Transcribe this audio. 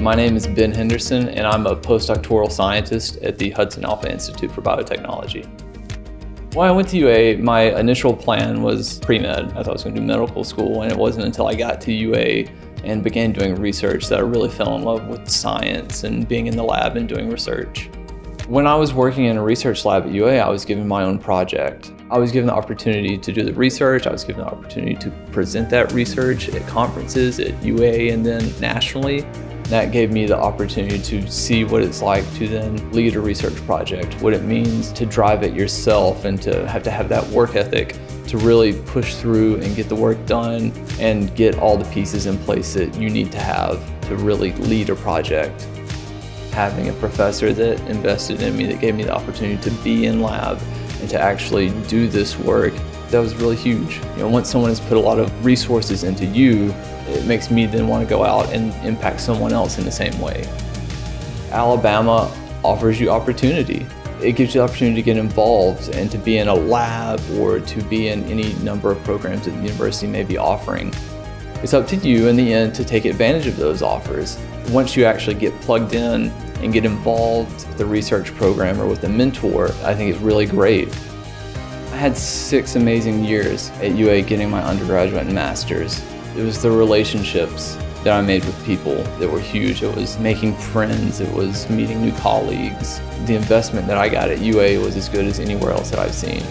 My name is Ben Henderson and I'm a postdoctoral scientist at the HudsonAlpha Institute for Biotechnology. When I went to UA, my initial plan was pre-med. I thought I was going to do medical school and it wasn't until I got to UA and began doing research that I really fell in love with science and being in the lab and doing research. When I was working in a research lab at UA, I was given my own project. I was given the opportunity to do the research, I was given the opportunity to present that research at conferences at UA and then nationally. That gave me the opportunity to see what it's like to then lead a research project, what it means to drive it yourself and to have to have that work ethic to really push through and get the work done and get all the pieces in place that you need to have to really lead a project. Having a professor that invested in me, that gave me the opportunity to be in lab and to actually do this work, that was really huge. You know, once someone has put a lot of resources into you, it makes me then want to go out and impact someone else in the same way. Alabama offers you opportunity. It gives you the opportunity to get involved and to be in a lab or to be in any number of programs that the university may be offering. It's up to you in the end to take advantage of those offers. Once you actually get plugged in and get involved with the research program or with a mentor, I think it's really great. I had six amazing years at UA getting my undergraduate and master's. It was the relationships that I made with people that were huge. It was making friends, it was meeting new colleagues. The investment that I got at UA was as good as anywhere else that I've seen.